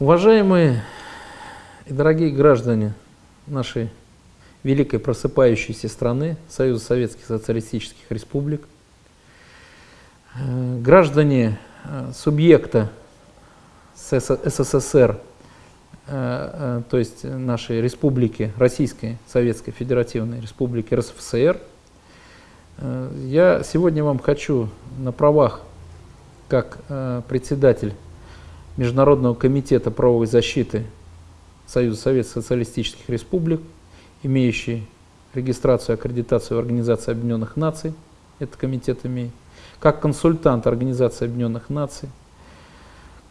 Уважаемые и дорогие граждане нашей великой просыпающейся страны, Союза Советских Социалистических Республик, э, граждане э, субъекта СССР, э, то есть нашей республики, Российской Советской Федеративной Республики РСФСР, я сегодня вам хочу на правах как председатель Международного комитета правовой защиты Союза Советских Социалистических Республик, имеющий регистрацию и аккредитацию в Организации Объединенных Наций, этот комитет имеет, как консультант Организации Объединенных Наций,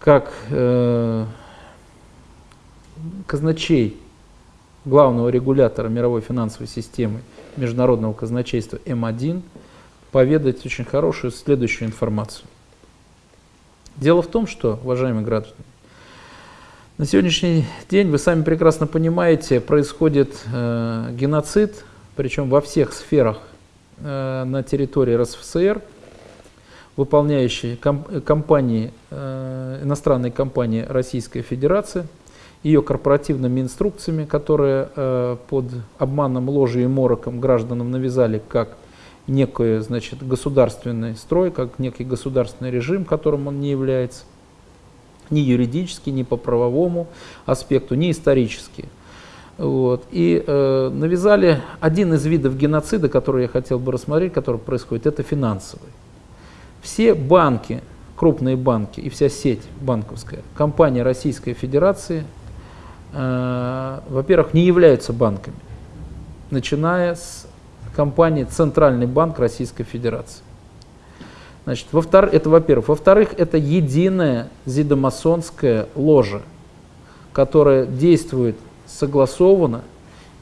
как э, казначей главного регулятора мировой финансовой системы Международного казначейства М1, поведать очень хорошую следующую информацию. Дело в том, что, уважаемые граждане, на сегодняшний день, вы сами прекрасно понимаете, происходит э, геноцид, причем во всех сферах э, на территории РСФСР, выполняющие комп компании, э, иностранные компании Российской Федерации, ее корпоративными инструкциями, которые э, под обманом, ложью и мороком гражданам навязали как некий значит, государственный строй, как некий государственный режим, которым он не является, ни юридически, ни по правовому аспекту, ни исторически. Вот. И э, навязали один из видов геноцида, который я хотел бы рассмотреть, который происходит, это финансовый. Все банки, крупные банки и вся сеть банковская, компания Российской Федерации, э, во-первых, не являются банками, начиная с компании Центральный банк Российской Федерации. Значит, во втор... Это во-первых. Во-вторых, это единая зидомасонская ложа, которая действует согласованно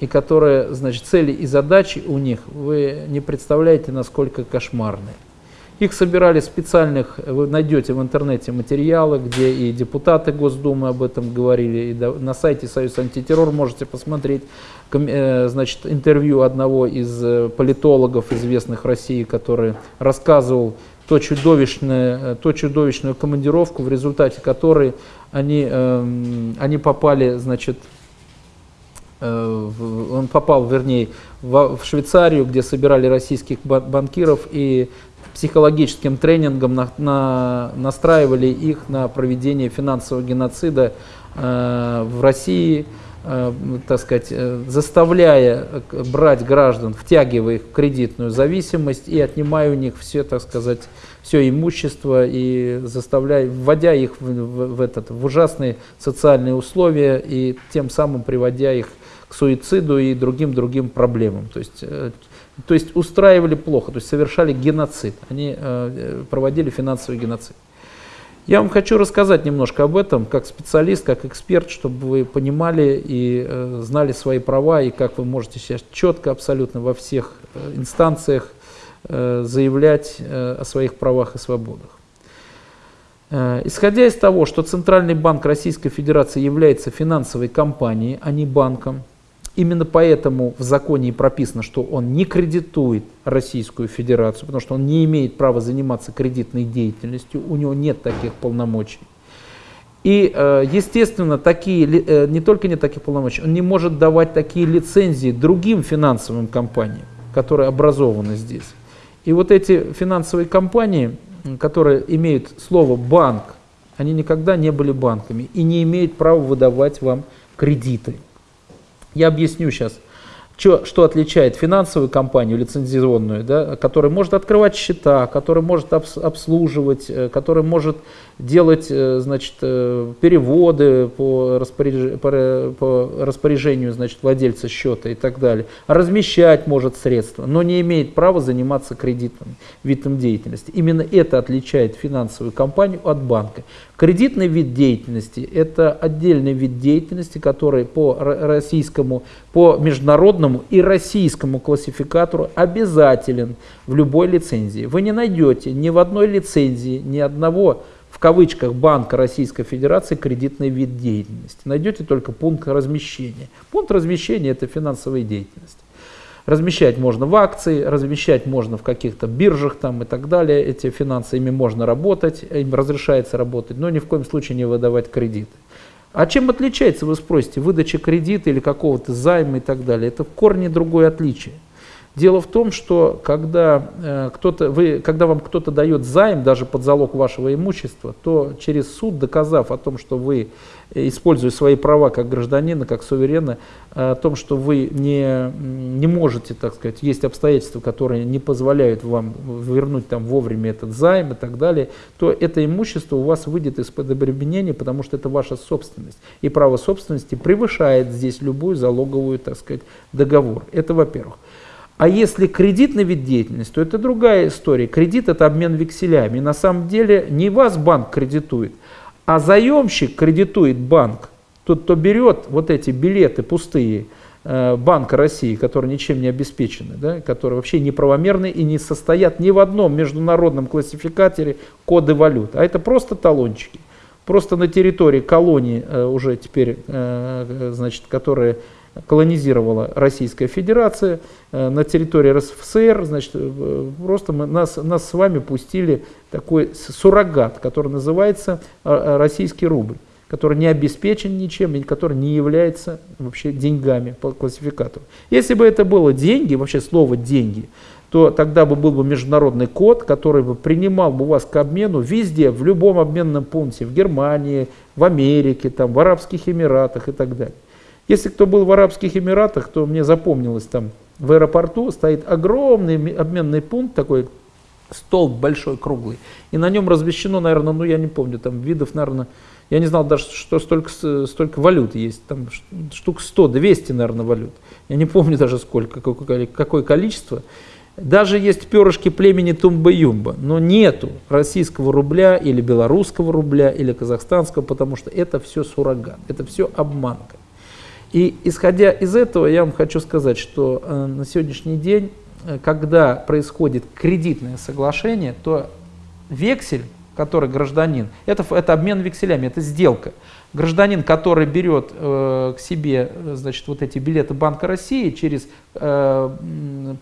и которая, значит, цели и задачи у них, вы не представляете, насколько кошмарные. Их собирали специальных, вы найдете в интернете материалы, где и депутаты Госдумы об этом говорили, и на сайте Союз антитеррор можете посмотреть э, значит, интервью одного из э, политологов, известных России, который рассказывал то чудовищное, э, то чудовищную командировку, в результате которой они, эм, они попали, значит, он попал, вернее, в Швейцарию, где собирали российских банкиров, и психологическим тренингом на, на, настраивали их на проведение финансового геноцида э, в России, э, так сказать, э, заставляя брать граждан, втягивая их в кредитную зависимость и отнимая у них все, так сказать, все имущество и заставляя, вводя их в, в, в, этот, в ужасные социальные условия и тем самым приводя их к суициду и другим-другим проблемам. То есть э, то есть устраивали плохо, то есть совершали геноцид, они э, проводили финансовый геноцид. Я вам хочу рассказать немножко об этом, как специалист, как эксперт, чтобы вы понимали и э, знали свои права, и как вы можете сейчас четко, абсолютно во всех э, инстанциях э, заявлять э, о своих правах и свободах. Э, исходя из того, что Центральный банк Российской Федерации является финансовой компанией, а не банком, Именно поэтому в законе и прописано, что он не кредитует Российскую Федерацию, потому что он не имеет права заниматься кредитной деятельностью, у него нет таких полномочий. И, э, естественно, такие, э, не только нет таких полномочий, он не может давать такие лицензии другим финансовым компаниям, которые образованы здесь. И вот эти финансовые компании, которые имеют слово «банк», они никогда не были банками и не имеют права выдавать вам кредиты. Я объясню сейчас, что, что отличает финансовую компанию лицензионную, да, которая может открывать счета, которая может обслуживать, э, которая может делать э, значит, э, переводы по, распоряж... по распоряжению значит, владельца счета и так далее, размещать может средства, но не имеет права заниматься кредитным видом деятельности. Именно это отличает финансовую компанию от банка. Кредитный вид деятельности – это отдельный вид деятельности, который по российскому, по международному и российскому классификатору обязателен в любой лицензии. Вы не найдете ни в одной лицензии ни одного в кавычках Банка Российской Федерации кредитный вид деятельности. Найдете только пункт размещения. Пункт размещения – это финансовая деятельность. Размещать можно в акции, размещать можно в каких-то биржах там и так далее. Эти финансы, ими можно работать, им разрешается работать, но ни в коем случае не выдавать кредиты. А чем отличается, вы спросите, выдача кредита или какого-то займа и так далее? Это в корне другое отличие. Дело в том, что когда, э, кто-то, вы, когда вам кто-то дает займ, даже под залог вашего имущества, то через суд, доказав о том, что вы, э, используя свои права как гражданина, как суверена, э, о том, что вы не, не можете, так сказать, есть обстоятельства, которые не позволяют вам вернуть там вовремя этот займ и так далее, то это имущество у вас выйдет из-под обременения, потому что это ваша собственность. И право собственности превышает здесь любую залоговую, так сказать, договор. Это во-первых. А если кредитный вид деятельности, то это другая история. Кредит – это обмен векселями. И на самом деле не вас банк кредитует, а заемщик кредитует банк. Тот, кто берет вот эти билеты пустые э, Банка России, которые ничем не обеспечены, да, которые вообще неправомерны и не состоят ни в одном международном классификаторе коды валют. А это просто талончики. Просто на территории колонии э, уже теперь, э, значит, которые колонизировала Российская Федерация э, на территории РСФСР, значит, э, просто мы, нас, нас с вами пустили такой суррогат, который называется э, российский рубль, который не обеспечен ничем и который не является вообще деньгами по классификатору. Если бы это было деньги, вообще слово деньги, то тогда бы был бы международный код, который бы принимал бы вас к обмену везде, в любом обменном пункте, в Германии, в Америке, там, в Арабских Эмиратах и так далее. Если кто был в Арабских Эмиратах, то мне запомнилось там, в аэропорту стоит огромный обменный пункт, такой столб большой, круглый, и на нем размещено, наверное, ну я не помню, там видов, наверное, я не знал даже, что столько, столько валют есть, там штук 100, 200, наверное, валют. Я не помню даже сколько, какое, какое количество. Даже есть перышки племени Тумба-Юмба, но нету российского рубля или белорусского рубля или казахстанского, потому что это все суррогат, это все обманка. И исходя из этого, я вам хочу сказать, что э, на сегодняшний день, э, когда происходит кредитное соглашение, то вексель, который гражданин, это, это обмен векселями, это сделка. Гражданин, который берет э, к себе э, значит, вот эти билеты Банка России через э,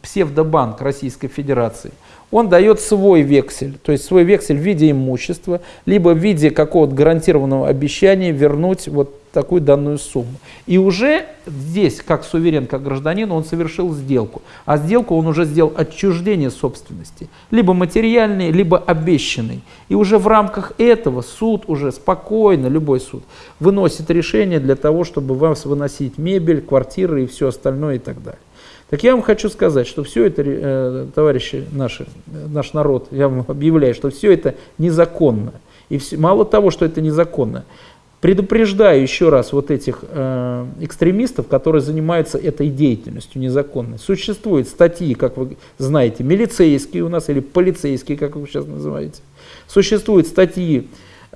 псевдобанк Российской Федерации, он дает свой вексель, то есть свой вексель в виде имущества, либо в виде какого-то гарантированного обещания вернуть вот такую данную сумму. И уже здесь, как суверен, как гражданин, он совершил сделку. А сделку он уже сделал отчуждение собственности, либо материальной, либо обещанной. И уже в рамках этого суд уже спокойно, любой суд, выносит решение для того, чтобы вас выносить мебель, квартиры и все остальное и так далее. Так я вам хочу сказать, что все это, э, товарищи наши, наш народ, я вам объявляю, что все это незаконно. И все, мало того, что это незаконно, Предупреждаю еще раз вот этих э, экстремистов, которые занимаются этой деятельностью незаконной. Существуют статьи, как вы знаете, милицейские у нас или полицейские, как вы сейчас называете. Существуют статьи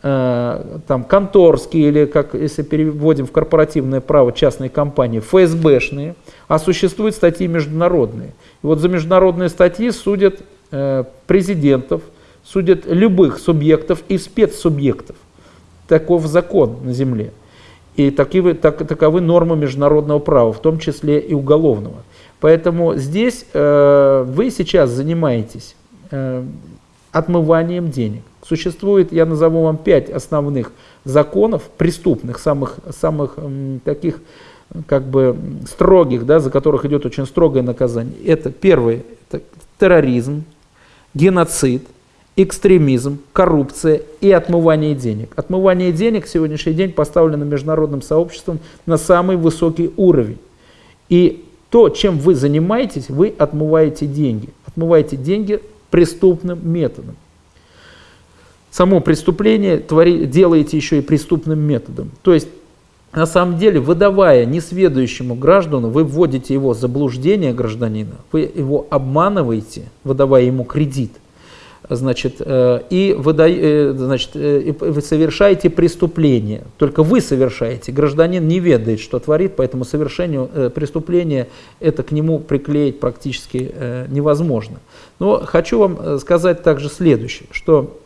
э, там, конторские или, как если переводим в корпоративное право, частные компании, ФСБшные, а существуют статьи международные. И вот за международные статьи судят э, президентов, судят любых субъектов и спецсубъектов таков закон на земле. И таковы, так, таковы нормы международного права, в том числе и уголовного. Поэтому здесь э, вы сейчас занимаетесь э, отмыванием денег. Существует, я назову вам пять основных законов, преступных, самых, самых э, таких как бы строгих, да, за которых идет очень строгое наказание. Это первое, это терроризм, геноцид, экстремизм, коррупция и отмывание денег. Отмывание денег в сегодняшний день поставлено международным сообществом на самый высокий уровень. И то, чем вы занимаетесь, вы отмываете деньги. Отмываете деньги преступным методом. Само преступление твори, делаете еще и преступным методом. То есть, на самом деле, выдавая несведущему граждану, вы вводите его в заблуждение гражданина, вы его обманываете, выдавая ему кредит – значит, э, и вы, э, значит, э, вы совершаете преступление. Только вы совершаете. Гражданин не ведает, что творит, поэтому совершению преступления это к нему приклеить практически невозможно. Но хочу вам сказать также следующее, что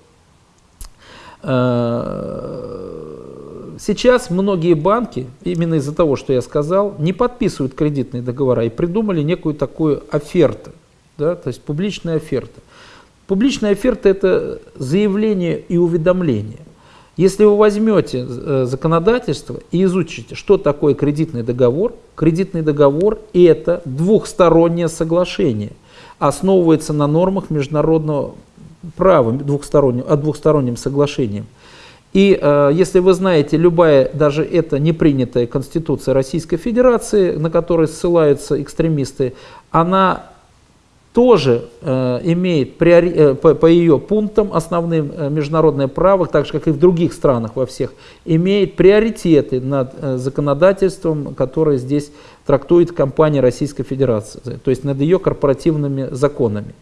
сейчас многие банки, именно из-за того, что я сказал, не подписывают кредитные договора и придумали некую такую оферту, да, то есть публичная оферта. Публичная оферта – это заявление и уведомление. Если вы возьмете э, законодательство и изучите, что такое кредитный договор, кредитный договор – это двухстороннее соглашение, основывается на нормах международного права, двухстороннем, о двухстороннем соглашении. И э, если вы знаете, любая, даже это не принятая Конституция Российской Федерации, на которой ссылаются экстремисты, она тоже э, имеет э, по, ее пунктам основным э, международное право, так же как и в других странах во всех, имеет приоритеты над законодательством, которое здесь трактует компания Российской Федерации, то есть над ее корпоративными законами.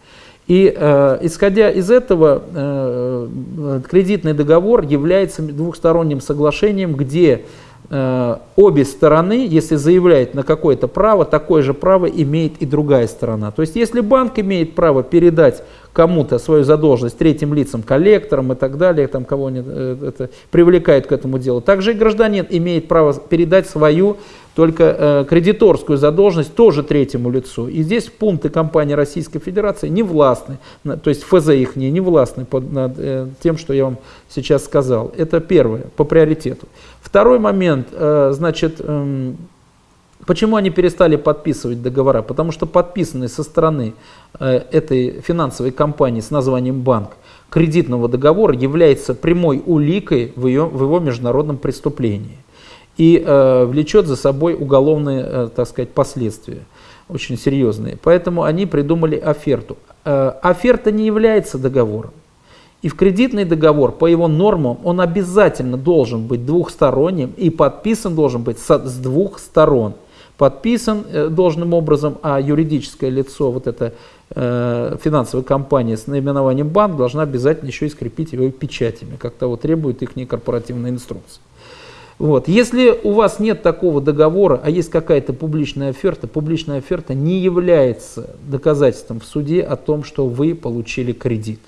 И э, исходя из этого, э, кредитный договор является двухсторонним соглашением, где обе стороны, если заявляет на какое-то право, такое же право имеет и другая сторона. То есть если банк имеет право передать кому-то свою задолженность третьим лицам, коллекторам и так далее, там кого э, это привлекает к этому делу, также и гражданин имеет право передать свою только э, кредиторскую задолженность тоже третьему лицу. И здесь пункты компании Российской Федерации не властны, то есть ФЗ их не, не властны под, над э, тем, что я вам сейчас сказал. Это первое, по приоритету. Второй момент, э, значит, э, почему они перестали подписывать договора? Потому что подписанный со стороны этой финансовой компании с названием банк кредитного договора является прямой уликой в, ее, в его международном преступлении и э, влечет за собой уголовные, э, так сказать, последствия, очень серьезные. Поэтому они придумали оферту. Э, оферта не является договором. И в кредитный договор, по его нормам, он обязательно должен быть двухсторонним и подписан должен быть с, с двух сторон. Подписан э, должным образом, а юридическое лицо, вот эта э, финансовая компания с наименованием банк, должна обязательно еще и скрепить его печатями, как того требует их корпоративная инструкция. Вот. Если у вас нет такого договора, а есть какая-то публичная оферта, публичная оферта не является доказательством в суде о том, что вы получили кредит.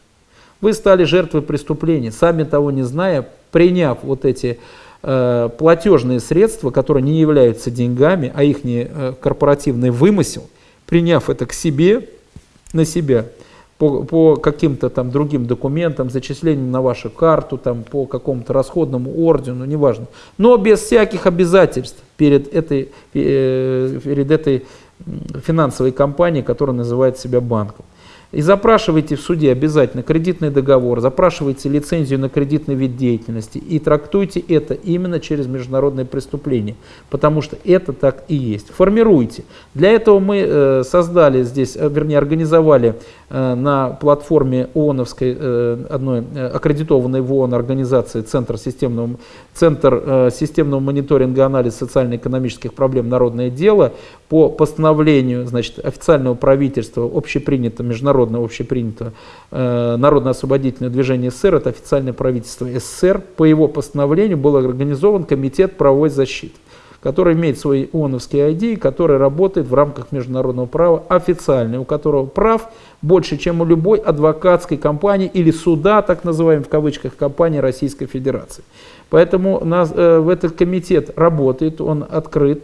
Вы стали жертвой преступления, сами того не зная, приняв вот эти э, платежные средства, которые не являются деньгами, а их не э, корпоративный вымысел, приняв это к себе, на себя, по, по каким-то там другим документам, зачислением на вашу карту, там, по какому-то расходному ордену, неважно. Но без всяких обязательств перед этой, э, перед этой финансовой компанией, которая называет себя банком. И запрашивайте в суде обязательно кредитный договор, запрашивайте лицензию на кредитный вид деятельности и трактуйте это именно через международное преступление, потому что это так и есть. Формируйте. Для этого мы э, создали здесь, э, вернее организовали э, на платформе ООНовской, одной аккредитованной в ООН организации Центр системного, Центр системного мониторинга и анализа социально-экономических проблем «Народное дело» по постановлению значит, официального правительства общепринятого международного народное общепринято э, Народно-освободительное движение СССР, это официальное правительство СССР, по его постановлению был организован Комитет правовой защиты, который имеет свой ООНовский ID, который работает в рамках международного права официальный, у которого прав больше, чем у любой адвокатской компании или суда, так называемой в кавычках, компании Российской Федерации. Поэтому нас, э, в этот комитет работает, он открыт,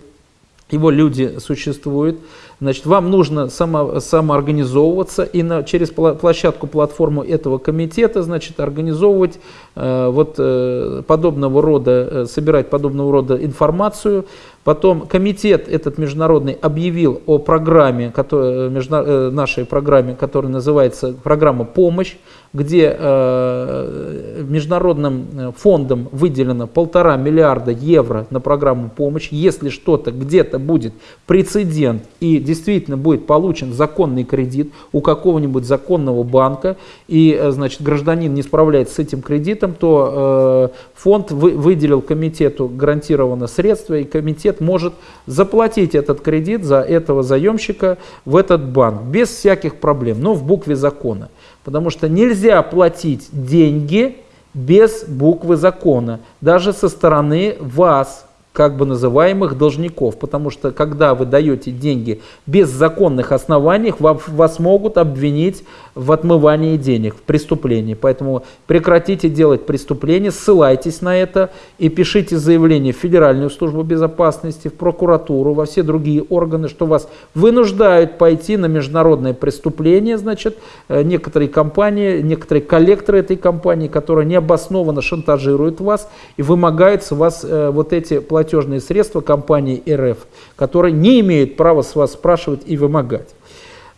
его люди существуют. Значит, вам нужно само, самоорганизовываться и на, через площадку, платформу этого комитета, значит, организовывать э, вот э, подобного рода, э, собирать подобного рода информацию. Потом комитет этот международный объявил о программе, который, между, э, нашей программе, которая называется программа «Помощь», где э, международным э, фондом выделено полтора миллиарда евро на программу помощи. Если что-то где-то будет прецедент и действительно будет получен законный кредит у какого-нибудь законного банка, и э, значит, гражданин не справляется с этим кредитом, то э, фонд вы, выделил комитету гарантированно средства, и комитет может заплатить этот кредит за этого заемщика в этот банк без всяких проблем, но в букве закона. Потому что нельзя платить деньги без буквы закона, даже со стороны вас, как бы называемых должников. Потому что когда вы даете деньги без законных оснований, вас могут обвинить в отмывании денег, в преступлении. Поэтому прекратите делать преступления, ссылайтесь на это и пишите заявление в Федеральную службу безопасности, в прокуратуру, во все другие органы, что вас вынуждают пойти на международное преступление, значит, э, некоторые компании, некоторые коллекторы этой компании, которые необоснованно шантажируют вас и вымогают с вас э, вот эти платежные средства компании РФ, которые не имеют права с вас спрашивать и вымогать.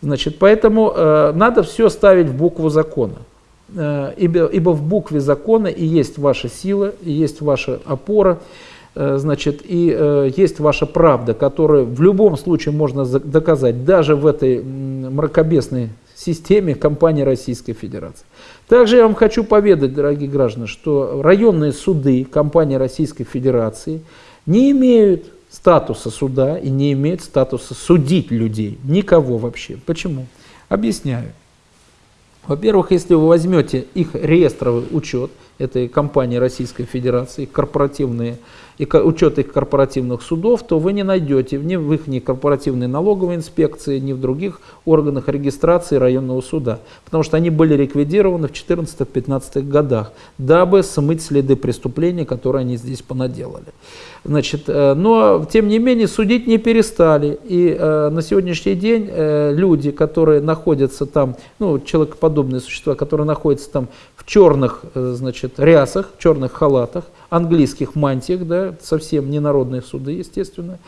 Значит, поэтому э, надо все ставить в букву закона. Э, ибо, ибо в букве закона и есть ваша сила, и есть ваша опора, э, значит, и э, есть ваша правда, которую в любом случае можно доказать, даже в этой мракобесной системе компании Российской Федерации. Также я вам хочу поведать, дорогие граждане, что районные суды компании Российской Федерации не имеют статуса суда и не имеет статуса судить людей. Никого вообще. Почему? Объясняю. Во-первых, если вы возьмете их реестровый учет, этой компании Российской Федерации, корпоративные, и учет их корпоративных судов, то вы не найдете ни в их корпоративной налоговой инспекции, ни в других органах регистрации районного суда, потому что они были ликвидированы в 14-15 годах, дабы смыть следы преступления, которые они здесь понаделали. Значит, э, но, тем не менее, судить не перестали. И э, на сегодняшний день э, люди, которые находятся там, ну, человекоподобные существа, которые находятся там в черных, э, значит, рясах, черных халатах, английских мантиях, да, совсем не народные суды, естественно,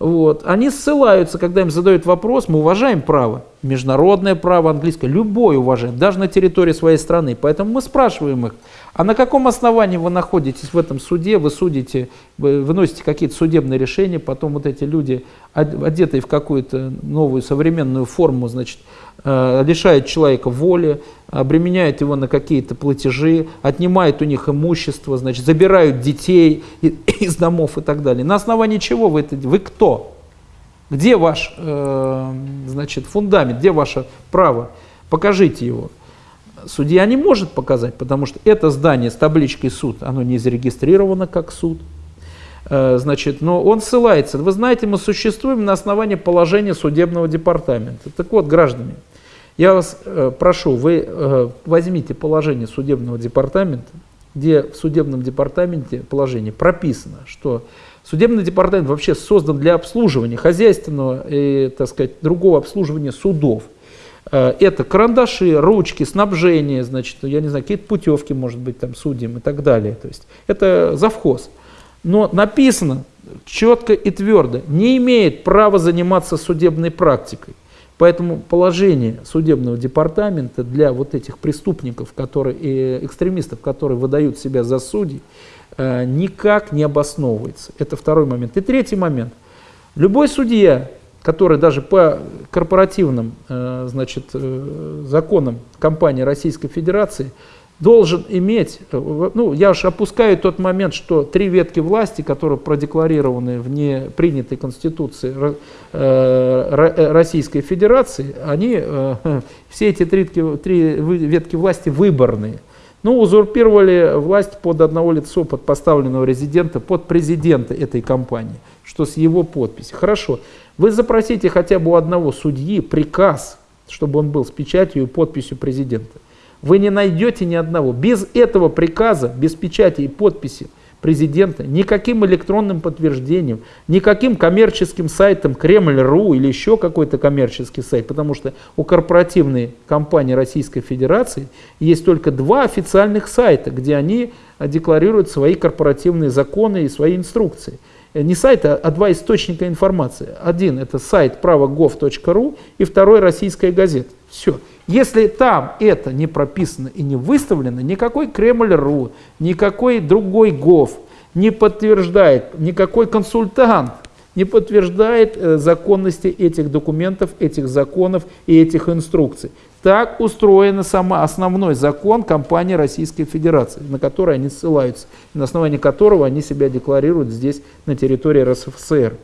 вот. Они ссылаются, когда им задают вопрос, мы уважаем право, международное право, английское, любое уважаем, даже на территории своей страны. Поэтому мы спрашиваем их, а на каком основании вы находитесь в этом суде, вы судите, вы выносите какие-то судебные решения, потом вот эти люди, одетые в какую-то новую современную форму, значит, э, лишают человека воли, обременяют его на какие-то платежи, отнимают у них имущество, значит, забирают детей из домов и так далее. На основании чего вы это, вы кто? Где ваш, э, значит, фундамент, где ваше право? Покажите его. Судья не может показать, потому что это здание с табличкой суд, оно не зарегистрировано как суд. Э, значит, но он ссылается. Вы знаете, мы существуем на основании положения судебного департамента. Так вот, граждане, я вас э, прошу, вы э, возьмите положение судебного департамента, где в судебном департаменте положение прописано, что судебный департамент вообще создан для обслуживания хозяйственного и, так сказать, другого обслуживания судов. Э, это карандаши, ручки, снабжение, значит, я не знаю, какие-то путевки, может быть, там судьям и так далее. То есть это завхоз. Но написано четко и твердо, не имеет права заниматься судебной практикой. Поэтому положение судебного департамента для вот этих преступников, которые, и экстремистов, которые выдают себя за судей, э, никак не обосновывается. Это второй момент. И третий момент. Любой судья, который даже по корпоративным э, значит, э, законам компании Российской Федерации должен иметь, э, ну, я уж опускаю тот момент, что три ветки власти, которые продекларированы в не принятой Конституции Российской Федерации, они, все эти три, три ветки власти выборные. Ну, узурпировали власть под одного лицо, под поставленного резидента, под президента этой компании, что с его подписи. Хорошо, вы запросите хотя бы у одного судьи приказ, чтобы он был с печатью и подписью президента. Вы не найдете ни одного. Без этого приказа, без печати и подписи президента, никаким электронным подтверждением, никаким коммерческим сайтом Кремль.ру или еще какой-то коммерческий сайт, потому что у корпоративной компании Российской Федерации есть только два официальных сайта, где они декларируют свои корпоративные законы и свои инструкции. Э, не сайт, а два источника информации. Один это сайт правогов.ру и второй российская газета. Все. Если там это не прописано и не выставлено, никакой Кремль.ру, никакой другой ГОВ не подтверждает, никакой консультант не подтверждает э, законности этих документов, этих законов и этих инструкций. Так устроен сама основной закон компании Российской Федерации, на который они ссылаются, на основании которого они себя декларируют здесь, на территории РСФСР.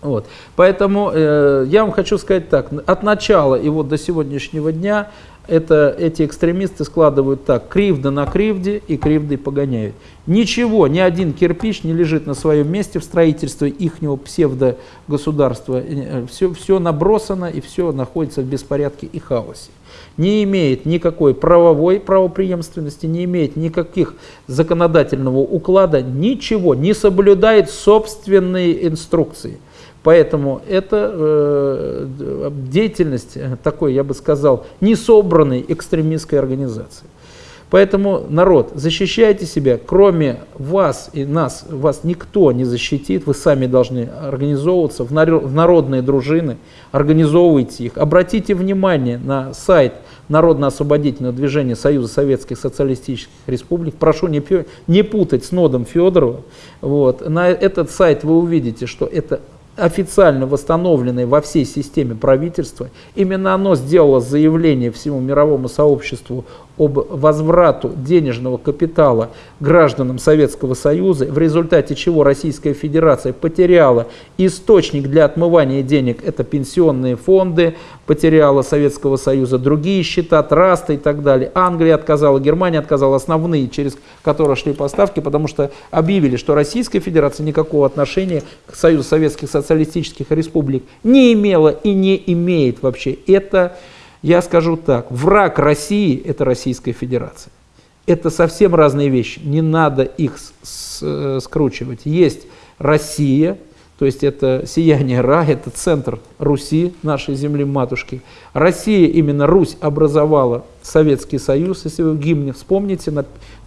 Вот. Поэтому э, я вам хочу сказать так, от начала и вот до сегодняшнего дня это эти экстремисты складывают так, кривда на кривде и кривдой погоняют. Ничего, ни один кирпич не лежит на своем месте в строительстве ихнего псевдогосударства. Все, все набросано и все находится в беспорядке и хаосе. Не имеет никакой правовой правоприемственности, не имеет никаких законодательного уклада, ничего, не соблюдает собственные инструкции. Поэтому это э, деятельность такой, я бы сказал, несобранной экстремистской организации. Поэтому, народ, защищайте себя, кроме вас и нас, вас никто не защитит, вы сами должны организовываться в народные дружины, организовывайте их. Обратите внимание на сайт Народно-освободительного движения Союза Советских Социалистических Республик. Прошу не, не путать с Нодом Федорова. Вот. На этот сайт вы увидите, что это официально восстановленное во всей системе правительства, именно оно сделало заявление всему мировому сообществу об возврату денежного капитала гражданам Советского Союза, в результате чего Российская Федерация потеряла источник для отмывания денег, это пенсионные фонды, потеряла Советского Союза другие счета, трасты и так далее. Англия отказала, Германия отказала, основные, через которые шли поставки, потому что объявили, что Российская Федерация никакого отношения к Союзу Советских Социалистических Республик не имела и не имеет вообще. Это я скажу так, враг России – это Российская Федерация. Это совсем разные вещи, не надо их э, скручивать. Есть Россия, то есть это сияние Ра, это центр Руси, нашей земли-матушки. Россия, именно Русь, образовала Советский Союз. Если вы в гимне вспомните,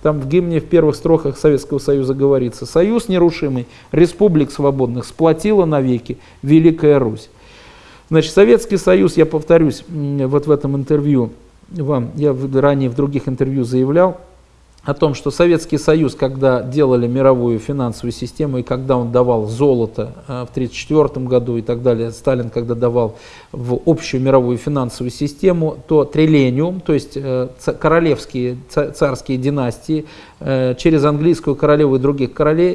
там в гимне в первых строках Советского Союза говорится «Союз нерушимый, республик свободных сплотила навеки Великая Русь». Значит, Советский Союз, я повторюсь, вот в этом интервью вам, я ранее в других интервью заявлял, о том, что Советский Союз, когда делали мировую финансовую систему и когда он давал золото э, в 1934 году и так далее, Сталин, когда давал в общую мировую финансовую систему, то триллениум, то есть э, королевские царские династии э, через английскую королеву и других королей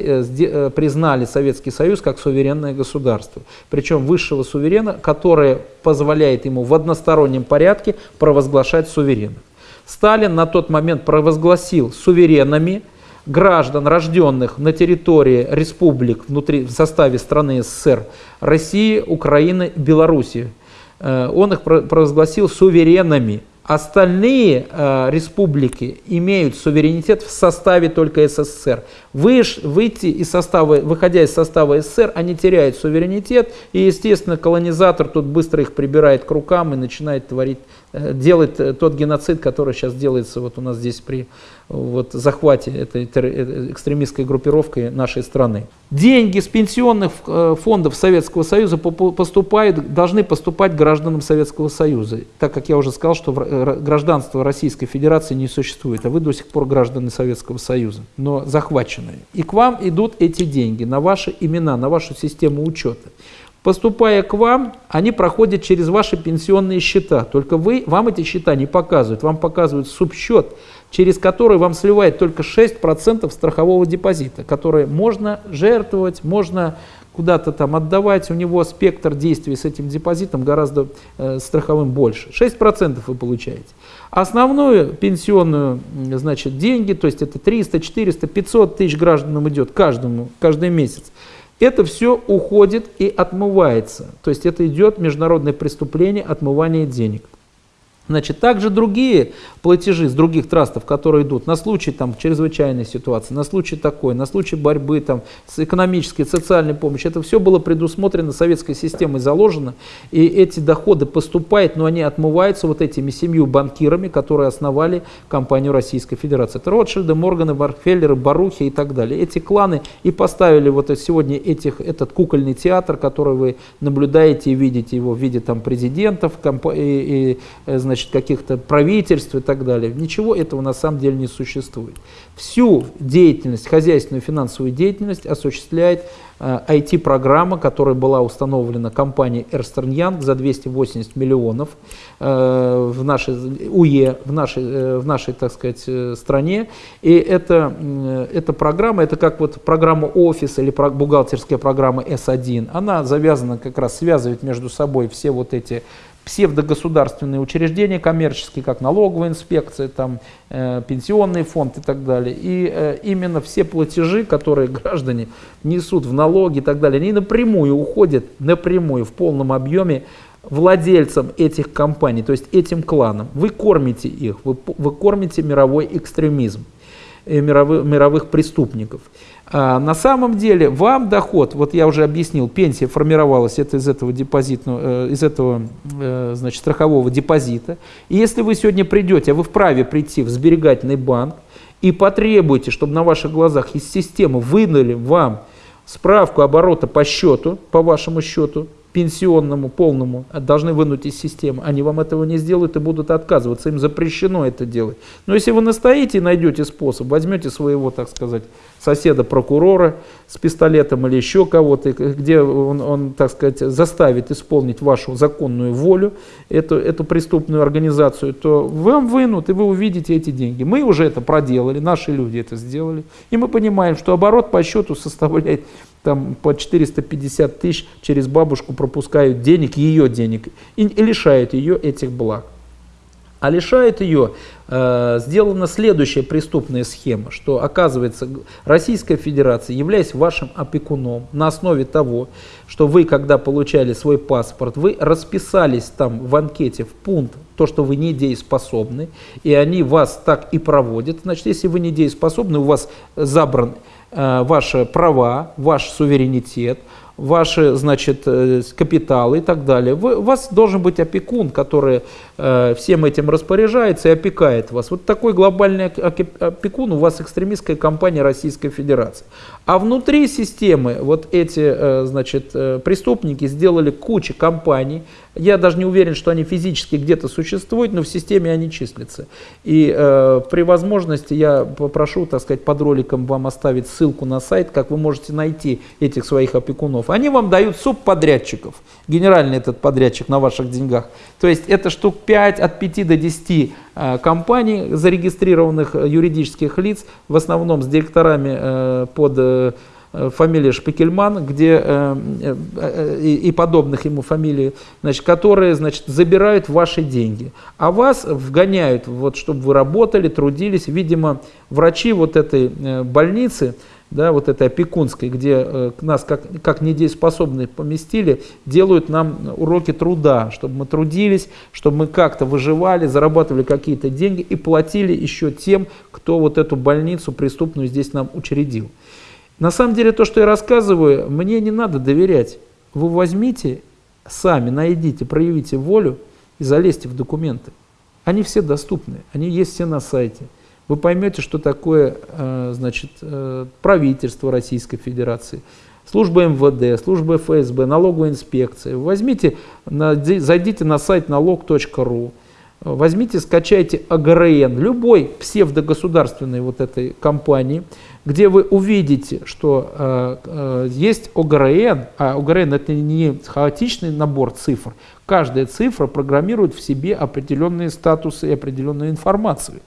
признали Советский Союз как суверенное государство. Причем высшего суверена, которое позволяет ему в одностороннем порядке провозглашать суверенным. Сталин на тот момент провозгласил суверенами граждан, рожденных на территории республик внутри, в составе страны СССР, России, Украины, Белоруссии. Э, он их провозгласил суверенами. Остальные э, республики имеют суверенитет в составе только СССР. Выш, выйти из состава, выходя из состава СССР, они теряют суверенитет, и, естественно, колонизатор тут быстро их прибирает к рукам и начинает творить Э, делать э, тот геноцид, который сейчас делается вот у нас здесь при вот, захвате этой э, экстремистской группировкой нашей страны. Деньги с пенсионных фондов Советского Союза поступают, должны поступать гражданам Советского Союза, так как я уже сказал, что гражданство Российской Федерации не существует, а вы до сих пор граждане Советского Союза, но захваченные. И к вам идут эти деньги на ваши имена, на вашу систему учета. Поступая к вам, они проходят через ваши пенсионные счета. Только вы, вам эти счета не показывают. Вам показывают субсчет, через который вам сливает только 6% страхового депозита, который можно жертвовать, можно куда-то там отдавать. У него спектр действий с этим депозитом гораздо э, страховым больше. 6% вы получаете. Основную пенсионную, значит, деньги, то есть это 300, 400, 500 тысяч гражданам идет каждому, каждый месяц. Это все уходит и отмывается. То есть это идет международное преступление отмывания денег. Значит, также другие платежи с других трастов, которые идут на случай там, чрезвычайной ситуации, на случай такой, на случай борьбы там, с экономической, социальной помощью, это все было предусмотрено советской системой, заложено, и эти доходы поступают, но они отмываются вот этими семью банкирами, которые основали компанию Российской Федерации. Это Ротшильды, Морганы, Барфеллеры, Барухи и так далее. Эти кланы и поставили вот сегодня этих, этот кукольный театр, который вы наблюдаете и видите его в виде там, президентов и, и, значит, значит, каких-то правительств и так далее. Ничего этого на самом деле не существует. Всю деятельность, хозяйственную финансовую деятельность осуществляет IT-программа, которая была установлена компанией Эрстерн Янг за 280 миллионов э, в нашей УЕ, в нашей, э, в нашей, так сказать, э, стране. И эта, э, эта программа, это как вот программа офис или бухгалтерская программа S1, она завязана как раз, связывает между собой все вот эти псевдогосударственные учреждения коммерческие, как налоговая инспекция, там, э, пенсионный фонд и так далее. И э, именно все платежи, которые граждане несут в налоги и так далее, они напрямую уходят, напрямую, в полном объеме владельцам этих компаний, то есть этим кланам. Вы кормите их, вы, вы кормите мировой экстремизм, э, мировых, мировых преступников. А на самом деле вам доход, вот я уже объяснил, пенсия формировалась это из этого депозитного, э, из этого э, значит, страхового депозита. И если вы сегодня придете, а вы вправе прийти в сберегательный банк и потребуете, чтобы на ваших глазах из системы выдали вам справку оборота по счету, по вашему счету, пенсионному полному должны вынуть из системы, они вам этого не сделают и будут отказываться, им запрещено это делать. Но если вы настоите и найдете способ, возьмете своего, так сказать, соседа-прокурора с пистолетом или еще кого-то, где он, он, так сказать, заставит исполнить вашу законную волю, эту, эту преступную организацию, то вам вынут, и вы увидите эти деньги. Мы уже это проделали, наши люди это сделали, и мы понимаем, что оборот по счету составляет там по 450 тысяч через бабушку пропускают денег, ее денег, и, и лишают ее этих благ. А лишает ее, э, сделана следующая преступная схема, что оказывается Российская Федерация, являясь вашим опекуном, на основе того, что вы, когда получали свой паспорт, вы расписались там в анкете в пункт, то, что вы недееспособны, и они вас так и проводят. Значит, если вы недееспособны, у вас забран ваши права, ваш суверенитет, ваши, значит, э, капиталы и так далее. Вы, у вас должен быть опекун, который э, всем этим распоряжается и опекает вас. Вот такой глобальный опекун у вас экстремистская компания Российской Федерации. А внутри системы вот эти, э, значит, э, преступники сделали кучу компаний. Я даже не уверен, что они физически где-то существуют, но в системе они числятся. И э, при возможности я попрошу, так сказать, под роликом вам оставить ссылку на сайт, как вы можете найти этих своих опекунов. Они вам дают субподрядчиков, генеральный этот подрядчик на ваших деньгах. То есть это штук 5, от 5 до 10 э, компаний, зарегистрированных э, юридических лиц, в основном с директорами э, под фамилия Шпикельман, где э, э, и, подобных ему фамилий, значит, которые значит, забирают ваши деньги, а вас вгоняют, вот, чтобы вы работали, трудились. Видимо, врачи вот этой э, больницы да, вот этой опекунской, где э, нас как, как недееспособных поместили, делают нам уроки труда, чтобы мы трудились, чтобы мы как-то выживали, зарабатывали какие-то деньги и платили еще тем, кто вот эту больницу преступную здесь нам учредил. На самом деле то, что я рассказываю, мне не надо доверять. Вы возьмите, сами найдите, проявите волю и залезьте в документы. Они все доступны, они есть все на сайте вы поймете, что такое э, значит, э, правительство Российской Федерации, служба МВД, служба ФСБ, налоговая инспекция. Возьмите, зайдите на сайт налог.ру, возьмите, скачайте АГРН, любой псевдогосударственной вот этой компании, где вы увидите, что э, э, есть ОГРН, а ОГРН это не хаотичный набор цифр, каждая цифра программирует в себе определенные статусы и определенную информацию.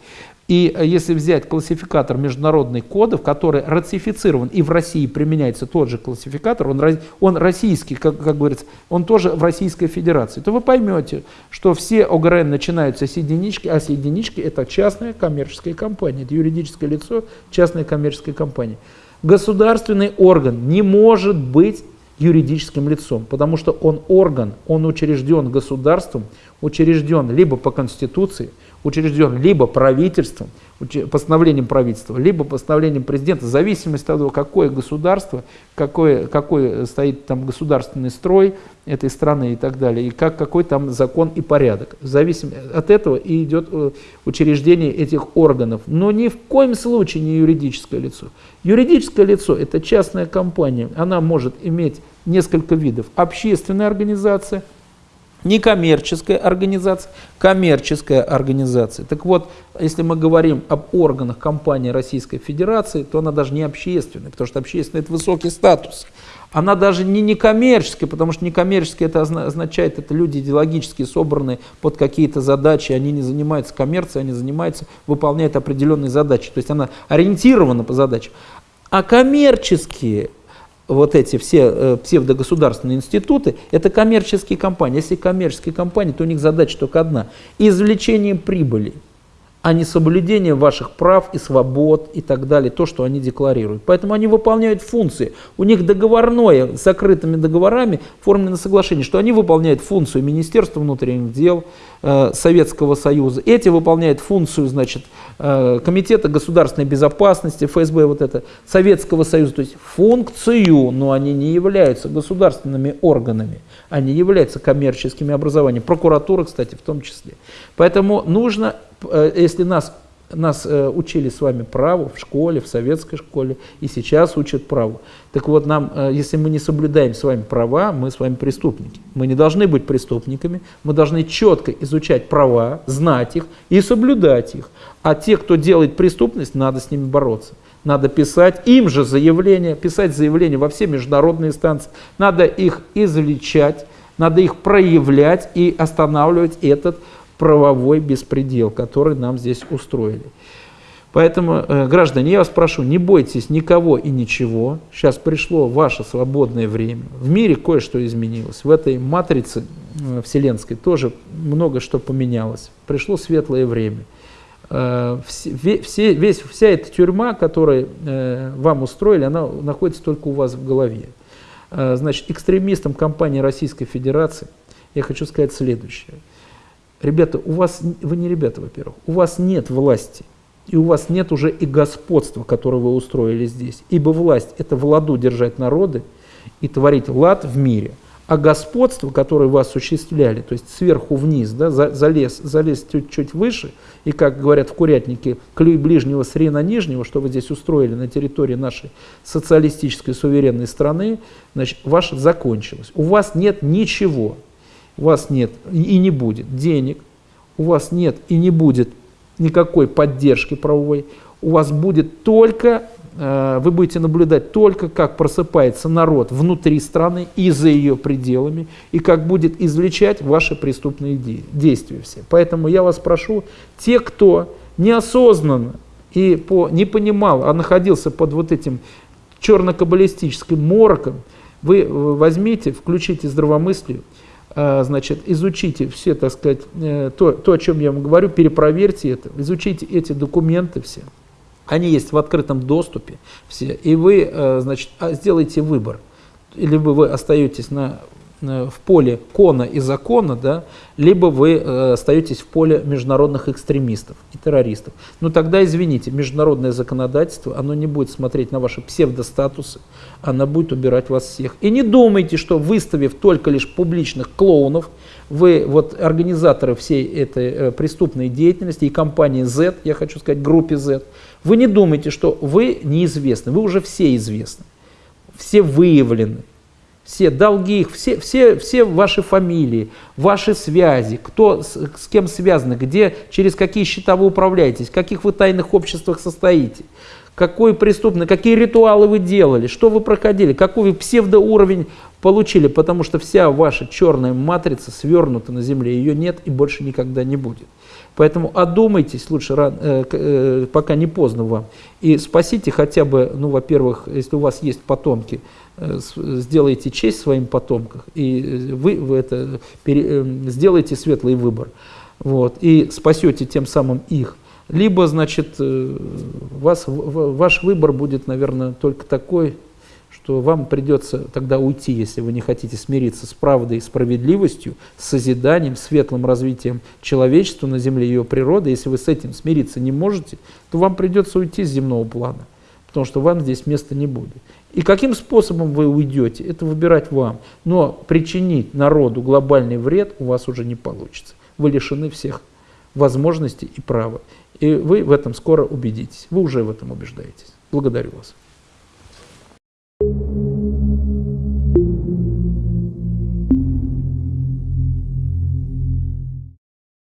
И э, если взять классификатор международных кодов, который ратифицирован и в России применяется тот же классификатор, он, он российский, как, как говорится, он тоже в Российской Федерации, то вы поймете, что все ОГРН начинаются с единички, а с единички это частная коммерческая компания, это юридическое лицо, частная коммерческая компания. Государственный орган не может быть юридическим лицом, потому что он орган, он учрежден государством, учрежден либо по Конституции, учрежден либо правительством, постановлением правительства, либо постановлением президента, в зависимости от того, какое государство, какой, какой стоит там государственный строй этой страны и так далее, и как, какой там закон и порядок. В зависимости от этого и идет э, учреждение этих органов. Но ни в коем случае не юридическое лицо. Юридическое лицо – это частная компания, она может иметь несколько видов. Общественная организация – Некоммерческая организация, коммерческая организация. Так вот, если мы говорим об органах компании Российской Федерации, то она даже не общественная, потому что общественная – это высокий статус. Она даже не некоммерческая, потому что некоммерческая это означает, это люди идеологически собранные под какие-то задачи, они не занимаются коммерцией, они занимаются, выполняют определенные задачи. То есть она ориентирована по задачам. А коммерческие вот эти все э, псевдогосударственные институты, это коммерческие компании. Если коммерческие компании, то у них задача только одна – извлечение прибыли а не соблюдение ваших прав и свобод и так далее, то, что они декларируют. Поэтому они выполняют функции. У них договорное, с закрытыми договорами оформлено соглашение, что они выполняют функцию Министерства внутренних дел Советского Союза. Эти выполняют функцию, значит, э, Комитета государственной безопасности, ФСБ, вот это, Советского Союза. То есть функцию, но они не являются государственными органами. Они являются коммерческими образованиями. Прокуратура, кстати, в том числе. Поэтому нужно Э, если нас, нас э, учили с вами праву в школе, в советской школе, и сейчас учат праву, так вот нам, э, если мы не соблюдаем с вами права, мы с вами преступники. Мы не должны быть преступниками, мы должны четко изучать права, знать их и соблюдать их. А те, кто делает преступность, надо с ними бороться. Надо писать им же заявление, писать заявление во все международные инстанции. Надо их извлечать, надо их проявлять и останавливать этот правовой беспредел, который нам здесь устроили. Поэтому, э, граждане, я вас прошу, не бойтесь никого и ничего. Сейчас пришло ваше свободное время. В мире кое-что изменилось. В этой матрице э, вселенской тоже много что поменялось. Пришло светлое время. Э, все, весь, вся эта тюрьма, которую вам устроили, она находится только у вас в голове. Значит, экстремистам компании Российской Федерации я хочу сказать следующее – Ребята, у вас, вы не ребята, во-первых, у вас нет власти, и у вас нет уже и господства, которое вы устроили здесь. Ибо власть – это в ладу держать народы и творить лад в мире. А господство, которое вы осуществляли, то есть сверху вниз, да, залез, залез чуть-чуть выше, и, как говорят в курятнике, клюй ближнего с на нижнего, что вы здесь устроили на территории нашей социалистической суверенной страны, значит, ваше закончилось. У вас нет ничего, у вас нет и не будет денег, у вас нет и не будет никакой поддержки правовой, у вас будет только, э, вы будете наблюдать только, как просыпается народ внутри страны и за ее пределами, и как будет извлечать ваши преступные действия все. Поэтому я вас прошу, те, кто неосознанно и по, не понимал, а находился под вот этим черно-каббалистическим мороком, вы возьмите, включите здравомыслие, значит, изучите все, так сказать, э, то, то, о чем я вам говорю, перепроверьте это, изучите эти документы все. Они есть в открытом доступе все, и вы, э, значит, а, сделайте выбор. Или вы остаетесь на в поле кона и закона, да, либо вы э, остаетесь в поле международных экстремистов и террористов. Но ну, тогда, извините, международное законодательство, оно не будет смотреть на ваши псевдостатусы, оно будет убирать вас всех. И не думайте, что выставив только лишь публичных клоунов, вы вот организаторы всей этой э, преступной деятельности и компании Z, я хочу сказать группе Z, вы не думайте, что вы неизвестны, вы уже все известны, все выявлены все долги их, все, все, все ваши фамилии, ваши связи, кто с, с кем связаны, где, через какие счета вы управляетесь, в каких вы тайных обществах состоите, какой преступный, какие ритуалы вы делали, что вы проходили, какой вы псевдоуровень получили, потому что вся ваша черная матрица свернута на земле, ее нет и больше никогда не будет. Поэтому одумайтесь лучше, э, э, пока не поздно вам, и спасите хотя бы, ну, во-первых, если у вас есть потомки, Э, сделайте честь своим потомкам, и вы, вы это, пере, сделаете светлый выбор, вот, и спасете тем самым их. Либо, значит, вас, ваш выбор будет, наверное, только такой, что вам придется тогда уйти, если вы не хотите смириться с правдой и справедливостью, с созиданием, светлым развитием человечества на Земле и ее природы. Если вы с этим смириться не можете, то вам придется уйти с земного плана, потому что вам здесь места не будет. И каким способом вы уйдете, это выбирать вам. Но причинить народу глобальный вред у вас уже не получится. Вы лишены всех возможностей и права. И вы в этом скоро убедитесь. Вы уже в этом убеждаетесь. Благодарю вас.